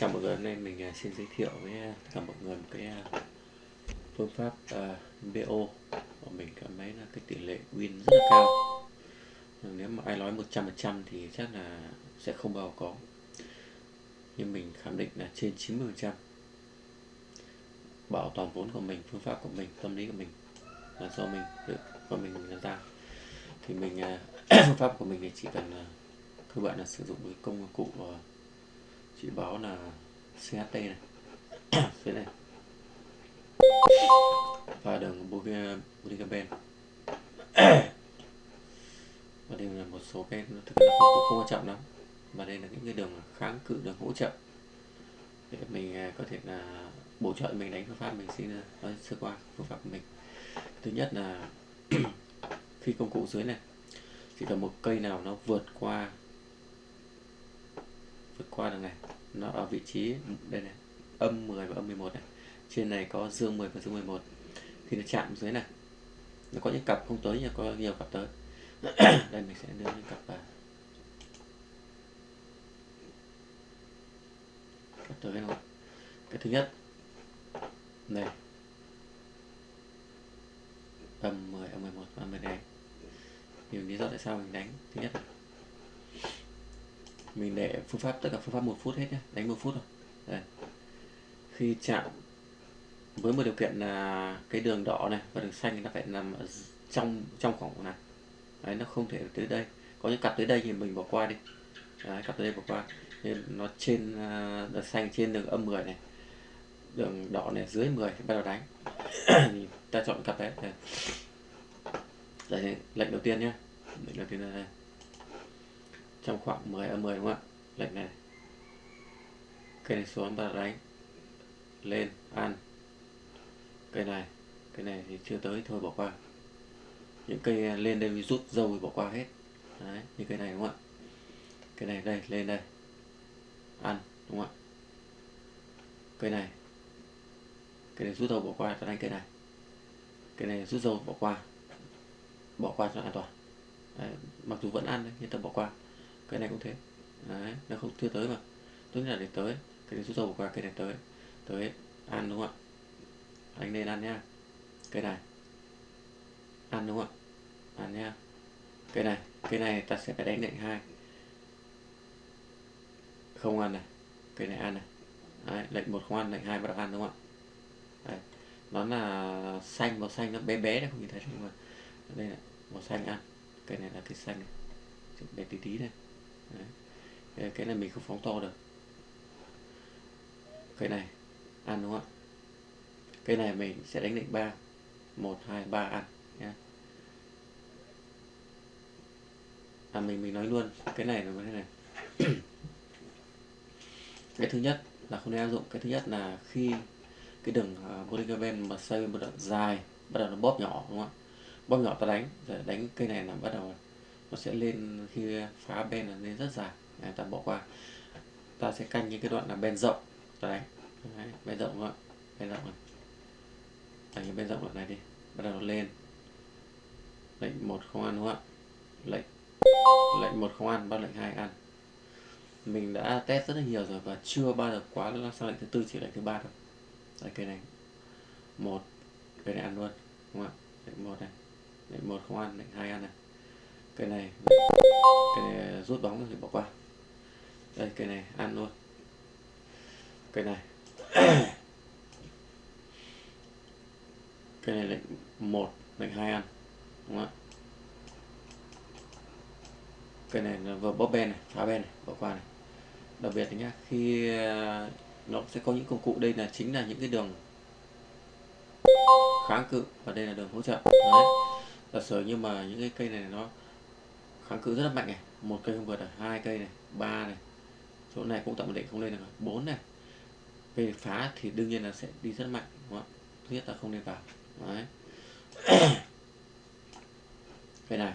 chào mọi người hôm nay mình à, xin giới thiệu với à, tất cả mọi người một cái à, phương pháp uh, BO của mình cảm thấy là cái tỷ lệ win rất là cao. Nếu mà ai nói 100% thì chắc là sẽ không bao có nhưng mình khẳng định là trên 90% bảo toàn vốn của mình phương pháp của mình tâm lý của mình là do mình tự của mình làm ra. Thì mình phương pháp của mình thì chỉ cần cơ bản là sử dụng cái công cụ uh, chị báo là CHT này. Thế này. Và đường Boligaben và đây là một số cái thực ra không, không quan trọng lắm. Và đây là những cái đường kháng cự đường hỗ trợ. Để mình à, có thể là bổ trợ mình đánh phương pháp mình xin à, nói sơ qua phương pháp của mình. Thứ nhất là khi công cụ dưới này. Chỉ cần một cây nào nó vượt qua vượt qua được này, nó ở vị trí đây này, âm 10 và âm 11 này. Trên này có dương 10 và dương 11 thì nó chạm dưới này, nó có những cặp không tới nhưng có nhiều cặp tới. Đây, mình sẽ đưa những cặp vào. Cặp tới nào cái thứ nhất này âm 10 âm 11 và âm 12 nhiều lý do tại sao mình đánh thứ nhất là mình để phương pháp tất cả phương pháp một phút hết nhé đánh một phút thôi. Đây. khi chạm với một điều kiện là cái đường đỏ này và đường xanh nó phải nằm ở trong trong khoảng này đấy nó không thể tới đây. Có những cặp tới đây thì mình bỏ qua đi. Đấy, cặp tới đây bỏ qua. Nên nó trên ờ, uh, đường xanh trên đường âm 10 này đường đỏ này dưới 10 thì bắt đầu đánh. Ta chọn cặp đấy. Đây. đây lệnh đầu tiên nhé lệnh đầu tiên là đây trong khoảng 10 âm 10 đúng không ạ? Lệnh này. Cây này xuống ta đánh lên ăn. Cây này cây này thì chưa tới thôi bỏ qua. Những cây lên đây rút dâu thì bỏ qua hết. Đấy như cây này đúng không ạ? Cây này đây lên đây. Ăn đúng không ạ? Cây này. Cây này rút dâu bỏ qua ta đánh cây này. Cây này rút dâu bỏ qua. Bỏ qua cho an toàn. Đấy, mặc dù vẫn ăn đấy, nhưng ta bỏ qua cái này cũng thế. Đấy nó không chưa tới mà. Tốt nhất là để tới. Cái này rút dầu qua cái này tới. Tới. Ăn đúng không ạ? Anh nên ăn nhá cái này. Ăn đúng không ạ? Ăn nhá cái này cái này ta sẽ phải đánh lệnh hai. Không ăn này. Cái này ăn này. Đấy, lệnh một không ăn lệnh hai bắt đầu ăn đúng không ạ? Đấy. nó là xanh màu xanh nó bé bé đấy không nhìn thấy nhưng mà. Đây là màu xanh ăn. Cái này là cái xanh. Này bé tí tí này Đấy. cái này mình không phóng to được. Cái này ăn đúng không ạ? Cái này mình sẽ đánh định 3 1 2 3 ăn nhé à mình mình nói luôn. Cái này là cái này. Cái thứ nhất là không nên áp dụng. Cái thứ nhất là khi cái đường à, uh, polycarbon mà xây một đoạn dài bắt đầu nó bóp nhỏ đúng không ạ? Bóp nhỏ ta đánh rồi đánh cây này là bắt đầu nó sẽ lên khi phá ben là lên rất dài. Đấy, ta bỏ qua. Ta sẽ canh những cái đoạn là ben rộng. Đấy, đấy ben rộng rồi bên ben rộng này đánh cái ben rộng đoạn này đi bắt đầu nó lên. Lệnh một không ăn đúng không ạ? Lệnh lệnh một không ăn bắt lệnh hai ăn. Mình đã test rất là nhiều rồi và chưa bao giờ quá sang lệnh thứ tư chỉ lệnh thứ ba thôi đấy cái này. Một cái này ăn luôn đúng không ạ? Lệnh một này lệnh một không ăn lệnh hai ăn này cái này cái này rút bóng thì bỏ qua. Đây, cái này ăn luôn. Cái này. Cái này lệnh một lệnh hai ăn, đúng không ạ? Cái này là vừa bóp ben này, phá ben này, bỏ qua này. Đặc biệt nhá, khi ờ, nó sẽ có những công cụ. Đây là chính là những cái đường kháng cự và đây là đường hỗ trợ. Đấy. Giả sử nhưng mà những cái cây này nó kháng cự rất là mạnh này. Một cây không vượt là hai cây này, ba này. Chỗ này cũng tạm định, không lên được bốn này. Về phá thì đương nhiên là sẽ đi rất mạnh, đúng không? thứ nhất là không nên vào. Đấy. Cây này.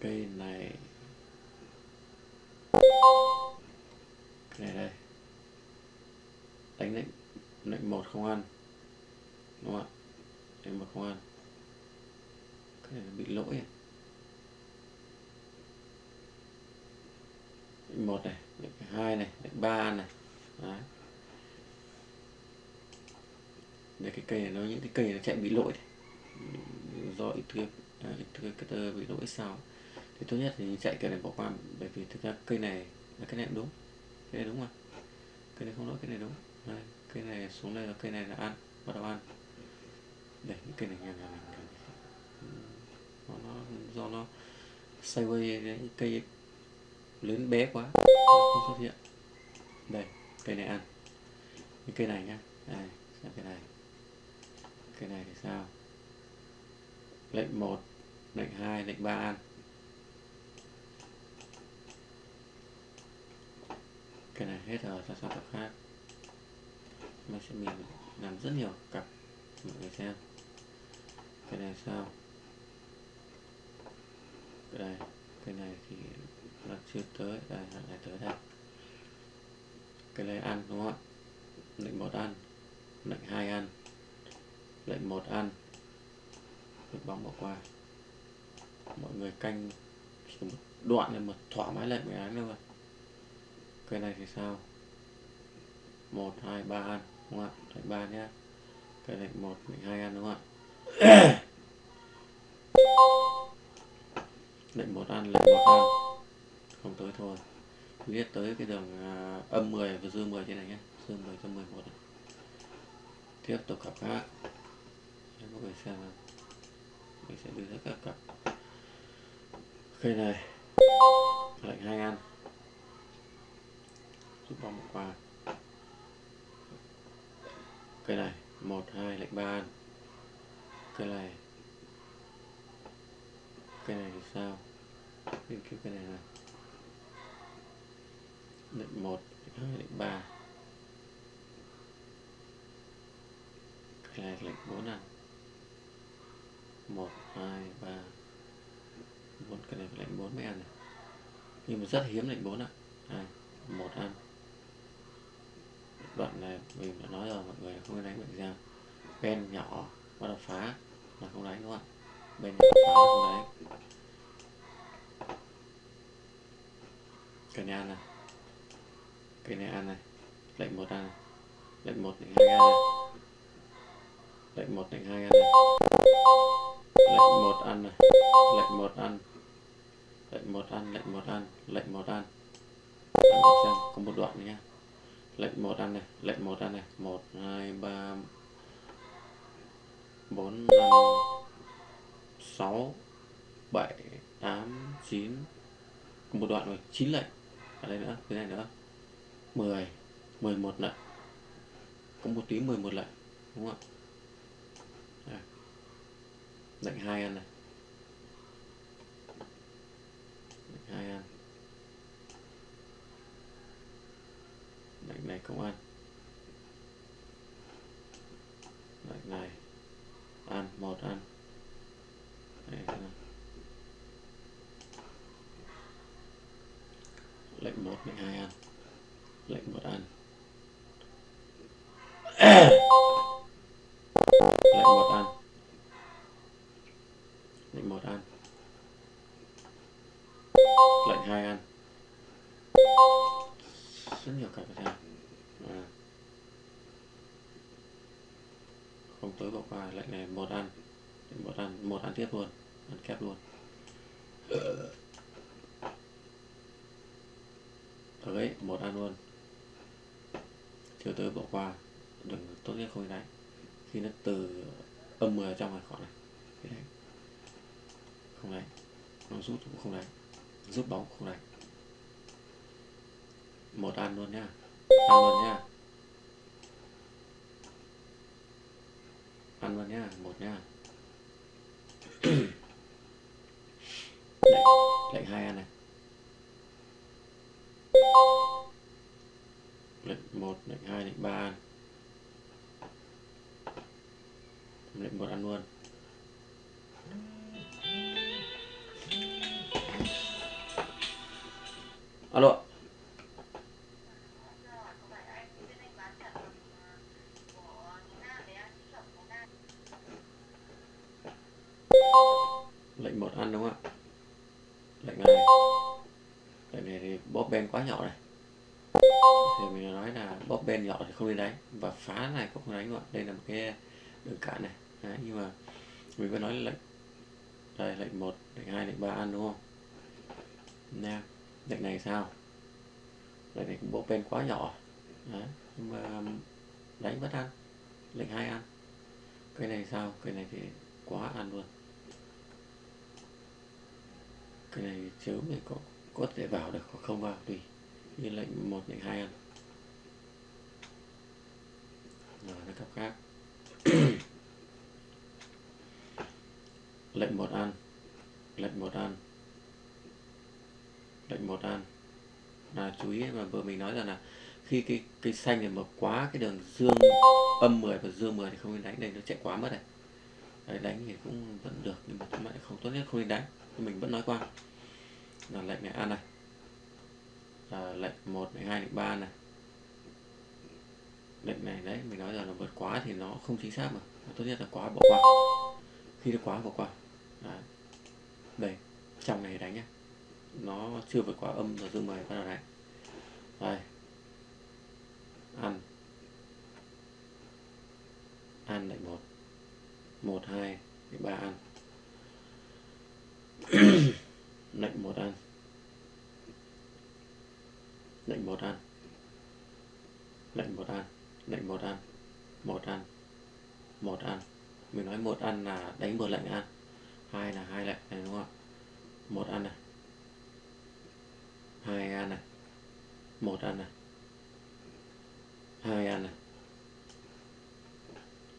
Cây này. Cây này đây. Đánh lệnh lệnh một không ăn. Đúng không ạ? Lệnh một không ăn bị lỗi à? một này hai này ba này. Đấy. để cái cây này nó những cái cây nó chạy bị lỗi này. do ít thừa à, bị lỗi sao thì tốt nhất thì chạy cái này bỏ qua bởi vì thực ra cây này là cái này đúng. Cái này đúng mà. Cây này không lỗi cái này đúng. Đấy. cây này xuống đây là cây này là ăn bắt đầu ăn. Để những cây này nhà nhà mình do nó sideways cái cây lớn bé quá. Không xuất hiện. Đây, cây này ăn. Những cây này nhá. Đây, xem cây này. Cây này thì sao? Lệnh 1 lệnh 2 lệnh 3 ăn. Cái này hết rồi, ta sang tập khác. Mình sẽ mình làm rất nhiều cặp. Mọi người xem. Cái này sao? Cái này cái này thì là chưa tới. Đây hạn này tới đây. Cái này ăn, đúng không ạ? Lệnh một ăn, lệnh hai ăn, lệnh một ăn. Được bóng bỏ qua. Mọi người canh chỉ một đoạn này một thỏa mãn lệnh 18 thôi. Cái này thì sao? Một, hai, ba ăn, đúng không ạ? Lệnh ba nhé. Cái lệnh một, lệnh hai ăn, đúng không ạ? Lệnh một ăn lệnh một ăn không tới thôi. Viết tới cái đường uh, à, âm 10 và dương 10 thế này nhé. Dương 10 cho 11 này. tiếp tục cặp khác. Cho mọi người xem nào. mình sẽ đưa ra các cặp. Cây này. Lệnh hai ăn giúp bóng một qua. Cây này. Một hai lệnh ba ăn cây này. Cây này thì sao? Nghiên cái cái này nào lệnh một lệnh hai lệnh ba. Cái này lệnh bốn ăn một hai ba. Bốn cái này lệnh bốn mới ăn này. Nhưng mà rất hiếm lệnh bốn ạ. Hai, một ăn. Đoạn này mình đã nói rồi mọi người không nên đánh bệnh ra bên nhỏ bắt đầu phá là không đánh đúng không ạ? Bên nhỏ phá là không đánh. Cái này. Ăn này. Cái này ăn này lệnh một ăn này. Lệnh một lệnh hai ăn này. Lệnh một lệnh hai ăn này. Lệnh một ăn này. Lệnh một ăn. Lệnh một ăn, lệnh một ăn, lệnh một ăn. Xem có một đoạn nhá. Lệnh một ăn này, lệnh một ăn này. Một, hai, ba, bốn, năm, sáu, bảy, tám, chín. Một đoạn rồi, chín lệnh ở đây nữa cái này nữa. 10 11 lại, có một tí 11 lại, đúng không ạ? Lệnh hai ăn này. Hai ăn. Lệnh này không ăn. Lệnh này. Ăn một ăn. Đấy, 12 ăn. Lệnh một ăn. Lệnh một ăn. Lệnh một ăn. Lệnh hai ăn. Rất nhiều cặp ra à. không tối bỏ qua lệnh này một ăn. Một ăn. Một ăn tiếp luôn. Ăn kép luôn. Tới một ăn luôn. Thiếu tới bỏ qua đừng tốt nhất không đánh khi nó từ âm 10 trong này khỏi này Thế đấy. không đánh nó rút cũng không đánh rút bóng không đánh một ăn luôn nhá. Ăn luôn nhá. Ăn luôn nhá một nhá. Lệnh, lệnh hai ăn này. Alo lệnh một ăn đúng không ạ? Lệnh này. Lệnh này thì bóp ben quá nhỏ này. Thì mình nói là bóp ben nhỏ thì không nên đánh và phá này cũng không đánh luôn đây là một cái đường cản này. Đấy, nhưng mà mình vẫn nói là lệnh. Đây lệnh một lệnh hai lệnh ba ăn đúng không? Nha lệnh này sao? Lệnh này cũng bóp bên quá nhỏ. Đấy, nhưng mà um, đánh vẫn ăn. Lệnh hai ăn. Cái này sao? Cái này thì quá ăn luôn. Cái này chớm thì có có thể vào được hoặc không vào tùy như lệnh một lệnh hai ăn. Rồi nó cấp khác. Lệnh một ăn. Lệnh một ăn lệnh một an. Là chú ý mà vừa mình nói rằng là khi cái cái xanh này mà quá cái đường dương âm 10 và dương 10 thì không nên đánh đây nó chạy quá mất này. Đấy, đánh thì cũng vẫn được nhưng mà chúng lại không tốt nhất không nên đánh. Mình vẫn nói qua. Là lệnh này ăn này. Là lệnh 1, lệnh 2, lệnh 3 này. Lệnh này đấy mình nói rằng là vượt quá thì nó không chính xác mà. Tốt nhất là quá bỏ qua. Khi nó quá bỏ qua. Đấy. đây trong này đánh nhé nó chưa vượt quá âm rồi dương mười bắt đầu này, đây. Ăn. Ăn lệnh một. Một hai ba ăn. Lệnh một ăn. Lệnh một ăn. Lệnh một ăn. Lệnh một ăn. Một ăn. Một ăn. Mình nói một ăn là đánh một lệnh ăn. Hai là hai lệnh này đúng không một ăn này hai ăn này một ăn này hai ăn này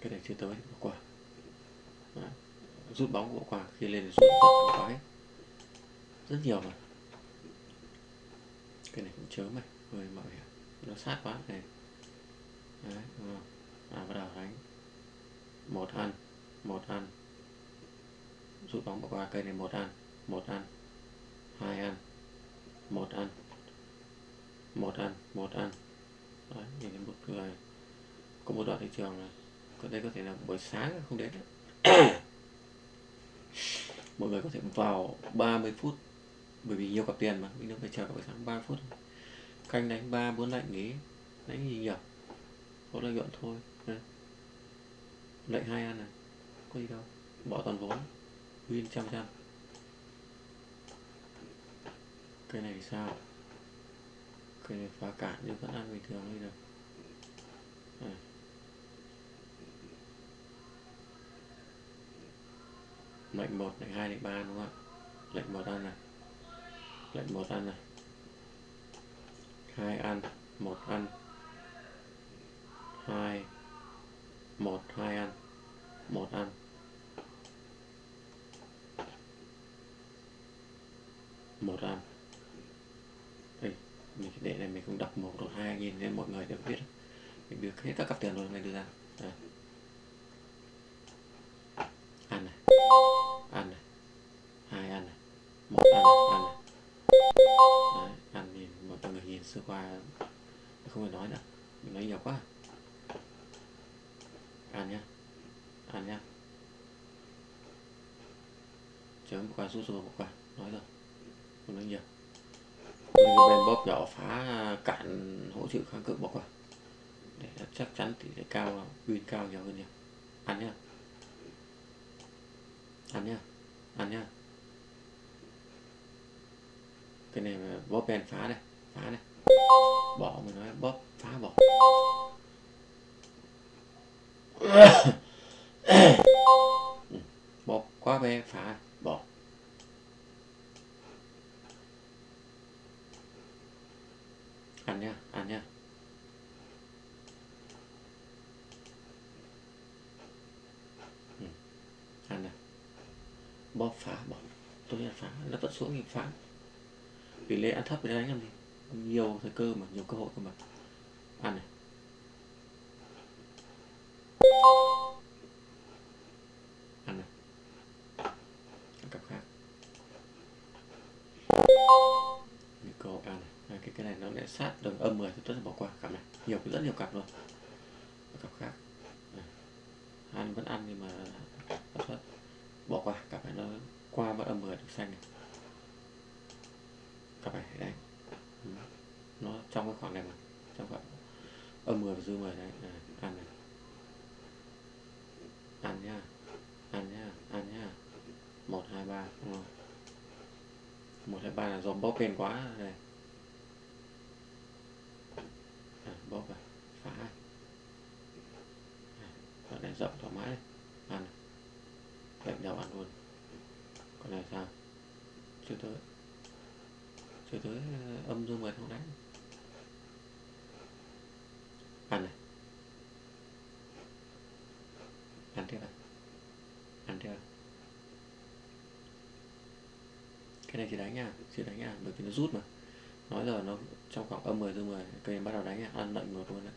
cái này chưa tới bỏ qua. Đấy. rút bóng bỏ qua khi lên rút bỏ qua hết rất nhiều mà. Cái này cũng chớm này hơi mạo hiểm à. nó sát quá này. Đấy, đúng không? à bắt đầu đánh. Một ăn. Một ăn. Rút bóng bỏ qua cây này một ăn. Một ăn. Hai ăn một ăn. Một ăn một ăn. Đấy, nhìn thấy một người có một đoạn thị trường này có đây có thể là buổi sáng không đến mọi người có thể vào 30 phút bởi vì nhiều cặp tiền mà mình đâu phải chờ cả buổi sáng 3 phút. Canh đánh ba bốn lệnh nghỉ đánh gì nhỉ? Có lợi nhuận thôi. Đây. lệnh hai ăn này có gì đâu. Bỏ toàn vốn. Win trăm trăm. Cái này thì sao? Cái này phá cản nhưng vẫn ăn bình thường đi được. À. Lệnh một lệnh hai lệnh ba đúng không ạ? Lệnh một ăn này. Lệnh một ăn này. Hai ăn, một ăn. Hai, một, hai ăn, một ăn. Một ăn mình để này mình cũng đọc một rồi hai nhìn nên mọi người đều biết. Mình biết hết các cặp tiền rồi mình đưa ra. Đây. ăn này. Ăn này. Hai ăn này. Một ăn này ăn này. Đấy, ăn nhìn mọi người nhìn sơ qua. Không phải nói nữa. Mình nói nhiều quá. Ăn nhá. Ăn nhá. Chấm qua rút rồi một quả. Nói rồi. Không nói nhiều bên bóp nhỏ phá cản hỗ trợ kháng cự bỏ qua à? để chắc chắn tỷ lệ cao, win cao nhiều hơn nhiều ăn nhá. Ăn nhá. Ăn nhá. Cái này mà bóp bèn phá đây phá đây. Bỏ mình nói bóp, phá bỏ. Ừ, bóp quá bé, phá bỏ ăn nhá ăn nhá ừ. ăn này bóp phá bỏ tôi là phá nó vẫn xuống thì phá. Tỷ lệ ăn thấp để đánh làm gì? Nhiều thời cơ mà nhiều cơ hội cơ mà. Ăn này. Ăn này. Cặp khác. Nhiều cơ hội ăn này. À, cái cái này nó lại sát đường âm 10 thì tốt là bỏ qua cặp này. Nhiều rất nhiều cặp luôn. Cặp khác. Ăn vẫn ăn nhưng mà bỏ qua cặp này nó qua vẫn âm 10 được xanh này cặp này đánh ừ. trong cái khoảng này mà trong khoảng âm 10 dư 10 đấy. À, ăn này. Ăn nhá. Ăn nhá ăn nhá. Một hai ba đúng không? Một hai ba là dòm bóp bên quá. Này à, bóp vào. Phá. À, Đoạn này rộng thoải mái. Này. ăn. Lệnh đầu ăn luôn. Còn này sao? Chưa tới. Chưa tới ờ, âm dương mười không đánh ăn này ăn tiếp à ăn tiếp à cái này chỉ đánh nha chỉ đánh nha bởi vì nó rút mà nói giờ nó trong khoảng âm 10 dương 10 cây bắt đầu đánh nha ăn lệnh một luôn đấy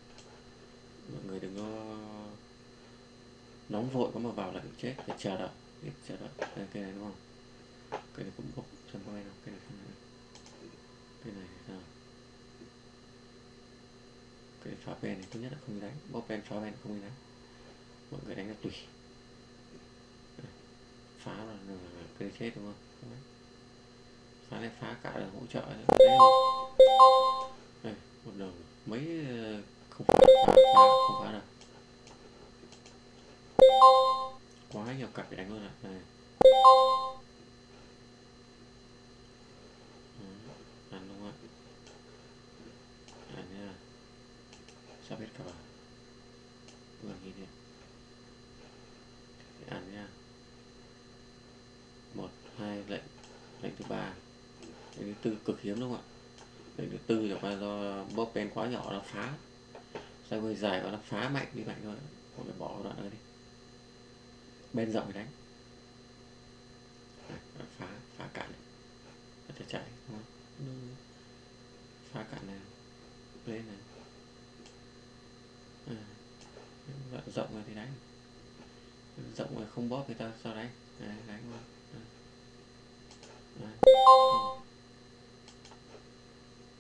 mọi người đừng có nóng vội có mà vào là chết phải chờ đợi biết chờ đợi đây cây này đúng không cây này cũng bốc xem có ai nào cây này không này cây này sao cây phá pen này tốt nhất là không đánh bóp pen phá pen không đánh mọi người đánh là tùy phá là, là, là cây chết đúng không không đánh phá phá cả là hỗ trợ đấy đây một đường mấy ờ, không phá phá, phá không phá được quá nhiều cặp đánh luôn ạ. Này ăn đúng không ạ ăn nha sắp hết cả vào vừa nhìn đi ăn nha một hai lệnh lệnh thứ ba lệnh thứ tư cực hiếm đúng không ạ? Lệnh được tư chẳng qua do bóp pen quá nhỏ nó phá. Sai hơi dài và nó phá mạnh đi mạnh thôi không phải bỏ đoạn này đi. Bên rộng đánh. Đấy, phá phá cạn này sẽ chạy đúng không? phá cạn này lên này. À, đoạn rộng rồi thì đánh. Rộng rồi không bóp người ta sao đánh. Đấy, đánh luôn. Đấy.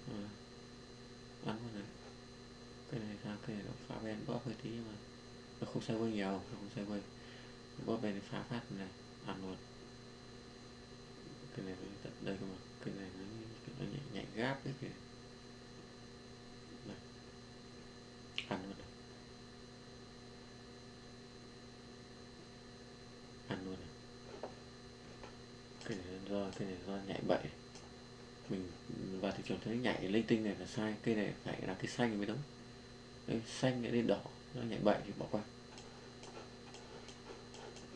Ừ. ăn luôn này cái này sao cái này nó phá bên bóp hơi tí mà server sai nhiều nó không server quay bóp bên phá phát này à, ăn luôn cái này nó tận đây cơ mà cái này nó, nó nhảy, nhảy gáp đấy kìa. Này. ăn luôn này. ăn luôn này. Cái này do cái này do nhảy bậy. Mình vào thị trường thấy nhảy linh tinh này là sai cây này phải là cái xanh mới đúng. Đấy, xanh lại lên đỏ nó nhảy bậy thì bỏ qua.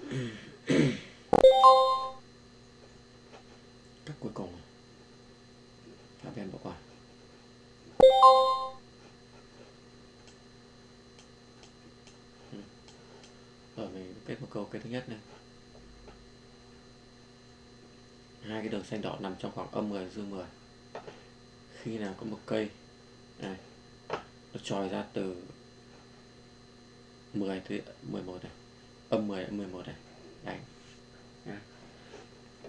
cắt cuối cùng. Phá ven bỏ qua ở ờ, mình kết một câu cái thứ nhất này. Hai cái đường xanh đỏ nằm trong khoảng âm 10 dương 10 khi nào có một cây, này, nó tròi ra từ 10 tới 11 này âm 10 âm 11 này. Đánh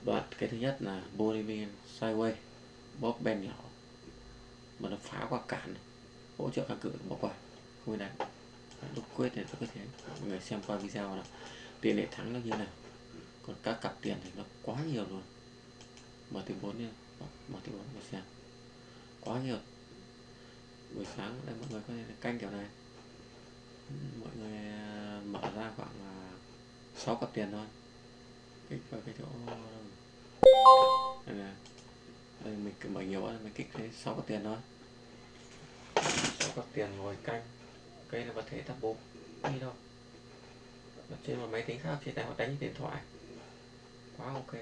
đoạn, cái thứ nhất là Bolivian sideway, bóp ben nhỏ. Mà nó phá qua cản hỗ trợ kháng cự, bỏ qua. Không đánh. Lúc quyết thì tôi có thể mọi người xem qua video nào tiền lệ thắng nó như nào. Còn các cặp tiền thì nó quá nhiều luôn. Mở từ bốn nha mở từ 4 mà xem. Quá nhiều. Buổi sáng đây, mọi người có thể canh kiểu này. Mọi người ờ, mở ra khoảng ờ, 6 cặp tiền thôi. Kích vào cái chỗ đây đây, mình cứ mở nhiều quá, mình kích thấy 6 cặp tiền thôi. 6 cặp tiền ngồi canh. Cây là vật thể tập bộ đi đâu ở trên một máy tính khác, trên tay họ đánh điện thoại. Quá ok.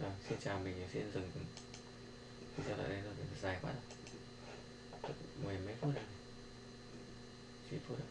Rồi xin chào mình xin dừng. Video lại đây rồi dài quá. Rồi mười mấy phút rồi. 7 phút rồi.